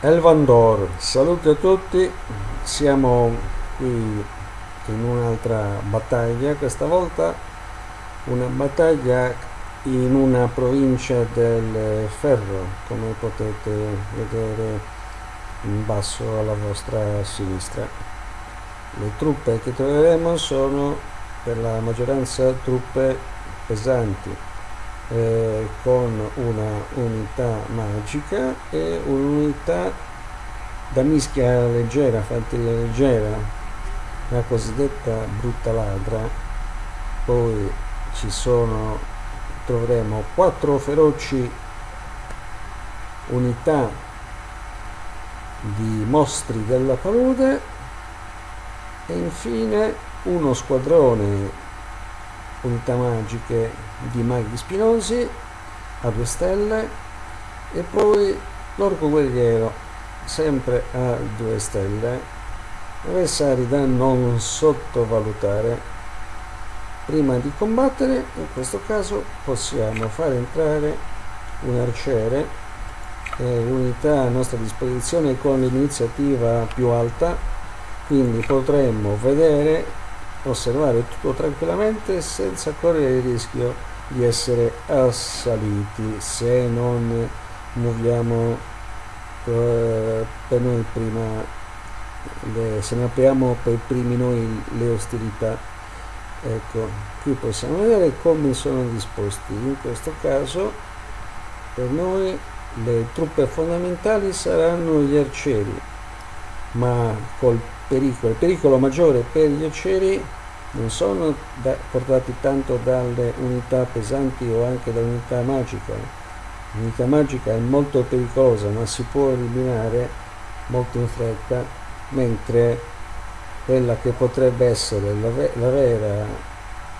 Elvandor, salute a tutti, siamo qui in un'altra battaglia, questa volta una battaglia in una provincia del ferro, come potete vedere in basso alla vostra sinistra. Le truppe che troveremo sono per la maggioranza truppe pesanti, eh, con una unità magica e un'unità da mischia leggera, fanteria leggera, la cosiddetta brutta ladra. Poi ci sono, troveremo quattro feroci unità di mostri della palude e infine uno squadrone unità magiche di maghi spinosi a due stelle e poi l'orco guerriero sempre a due stelle. Avversari da non sottovalutare. Prima di combattere in questo caso possiamo fare entrare un arciere l'unità a nostra disposizione con l'iniziativa più alta. Quindi potremmo vedere osservare tutto tranquillamente senza correre il rischio di essere assaliti. Se non muoviamo eh, per noi prima le, se ne apriamo per primi noi le ostilità ecco qui possiamo vedere come sono disposti. In questo caso per noi le truppe fondamentali saranno gli arcieri ma col pericolo il pericolo maggiore per gli arcieri non sono da, portati tanto dalle unità pesanti o anche dall'unità magica. L'unità magica è molto pericolosa ma si può eliminare molto in fretta, mentre quella che potrebbe essere la, la vera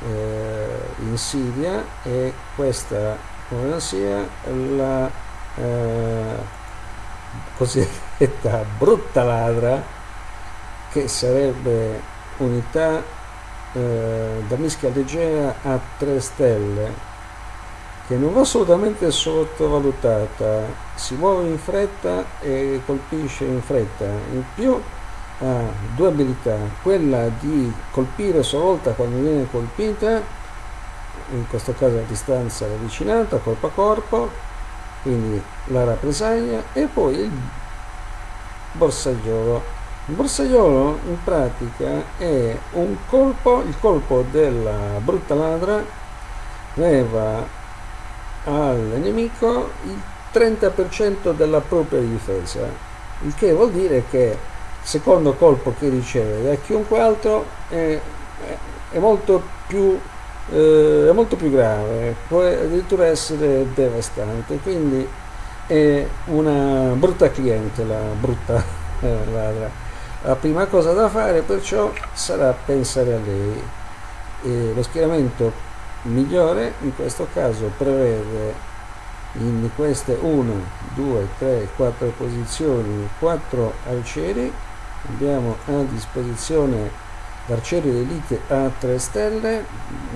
eh, insidia è questa, come non sia, la eh, cosiddetta brutta ladra che sarebbe unità eh, da mischia leggera a 3 stelle che non va assolutamente sottovalutata. Si muove in fretta e colpisce in fretta. In più ha due abilità quella di colpire a sua volta quando viene colpita in questo caso a distanza ravvicinata corpo a corpo quindi la rappresaglia e poi il borsagliolo il borsaiolo in pratica è un colpo, il colpo della brutta ladra leva al nemico il 30% della propria difesa, il che vuol dire che il secondo colpo che riceve da chiunque altro è, è, molto, più, eh, è molto più grave, può addirittura essere devastante, quindi è una brutta cliente la brutta eh, ladra. La prima cosa da fare perciò sarà pensare a lei. E lo schieramento migliore in questo caso prevede in queste 1 2 3 4 posizioni 4 arcieri abbiamo a disposizione l'arciere d'elite a 3 stelle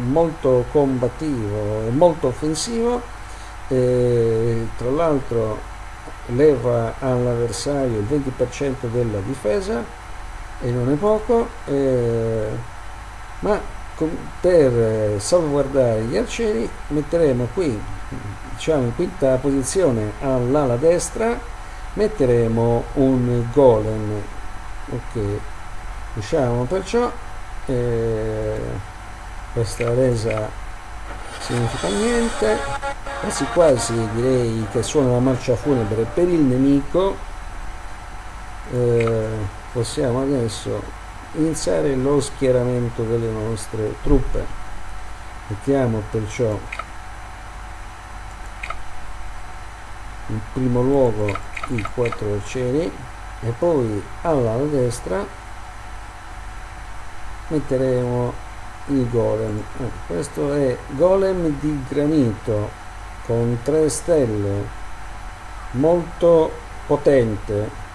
molto combattivo e molto offensivo. E tra l'altro leva all'avversario il 20% della difesa e non è poco eh, ma per salvaguardare gli arcieri metteremo qui diciamo in quinta posizione all'ala destra metteremo un golem ok usciamo perciò questa resa significa niente. Quasi quasi direi che suona la marcia funebre per il nemico. Eh, possiamo adesso iniziare lo schieramento delle nostre truppe. Mettiamo perciò in primo luogo i quattro arcieri e poi alla destra metteremo il golem. Eh, questo è golem di granito con 3 stelle molto potente.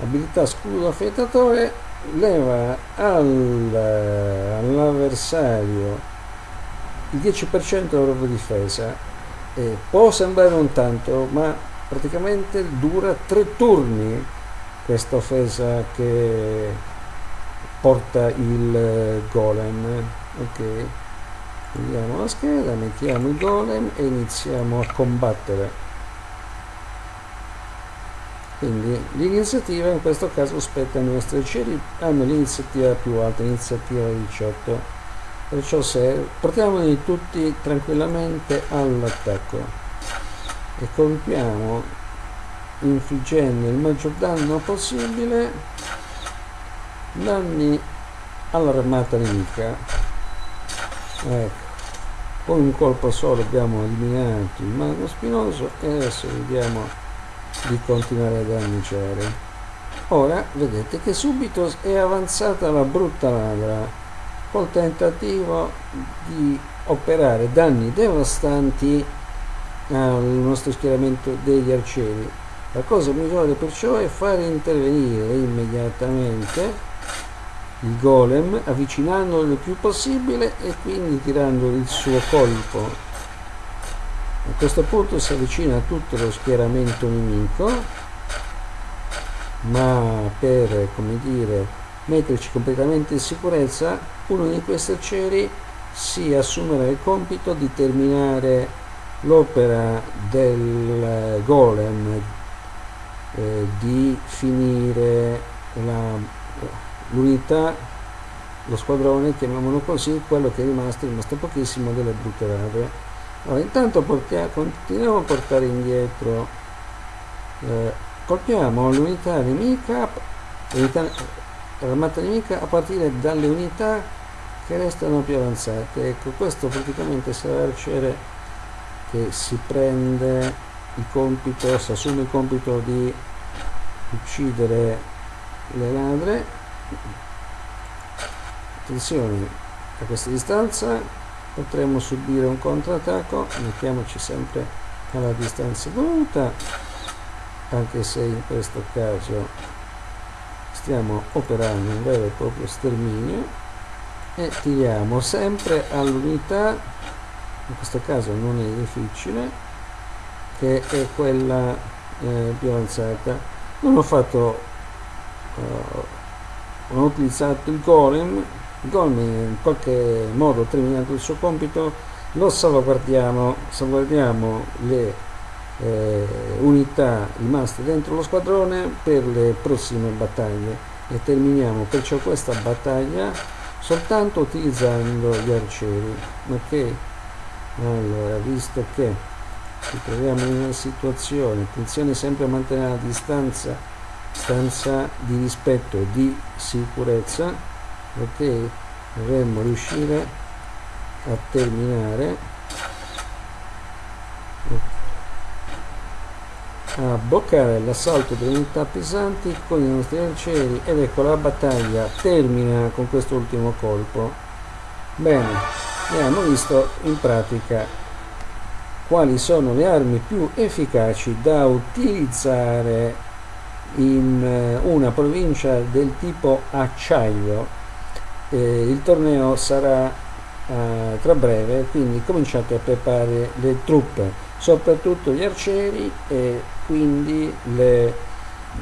Abilità scudo affettatore leva al, all'avversario il 10% della propria difesa. E può sembrare un tanto ma praticamente dura tre turni questa offesa che porta il golem. Ok. Togliamo la scheda mettiamo il golem e iniziamo a combattere. Quindi l'iniziativa in questo caso spetta ai nostri cieli hanno l'iniziativa più alta iniziativa 18 perciò se portiamoli tutti tranquillamente all'attacco. E colpiamo infliggendo il maggior danno possibile danni all'armata nemica ecco con un colpo solo abbiamo eliminato il mago spinoso e adesso vediamo di continuare a danneggiare ora vedete che subito è avanzata la brutta ladra col tentativo di operare danni devastanti al nostro schieramento degli arcieri. La cosa migliore perciò è fare intervenire immediatamente il golem avvicinandolo il più possibile e quindi tirando il suo colpo. A questo punto si avvicina a tutto lo schieramento nemico ma per come dire metterci completamente in sicurezza uno di questi arcieri si assumerà il compito di terminare l'opera del golem eh, di finire l'unità lo squadrone chiamiamolo così quello che è rimasto è rimasto pochissimo delle brutte rave allora, intanto portiamo, continuiamo a portare indietro. Eh, colpiamo l'unità nemica l'armata nemica a partire dalle unità che restano più avanzate. Ecco questo praticamente sarà l'arciere che si prende il compito si assume il compito di uccidere le ladre attenzione a questa distanza potremmo subire un contrattacco mettiamoci sempre alla distanza dovuta anche se in questo caso stiamo operando un vero e proprio sterminio e tiriamo sempre all'unità in questo caso non è difficile che è quella eh, più avanzata. Non ho fatto uh, ho utilizzato il golem. Golmi in qualche modo terminato il suo compito. Lo salvaguardiamo, salvaguardiamo le eh, unità rimaste dentro lo squadrone per le prossime battaglie. E terminiamo perciò questa battaglia soltanto utilizzando gli arcieri. Ok allora visto che ci troviamo in una situazione attenzione sempre a mantenere la distanza stanza di rispetto e di sicurezza ok? Dovremmo riuscire a terminare. A bloccare l'assalto delle unità pesanti con i nostri arcieri. Ed ecco la battaglia termina con questo ultimo colpo. Bene abbiamo visto in pratica quali sono le armi più efficaci da utilizzare in eh, una provincia del tipo acciaio. Eh, il torneo sarà eh, tra breve quindi cominciate a preparare le truppe soprattutto gli arcieri e quindi le,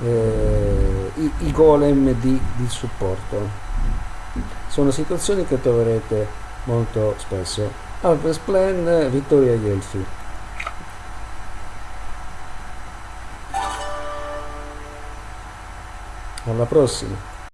eh, i, i, golem di, di supporto. Sono situazioni che troverete molto spesso. Alves Plan Vittoria agli alla prossima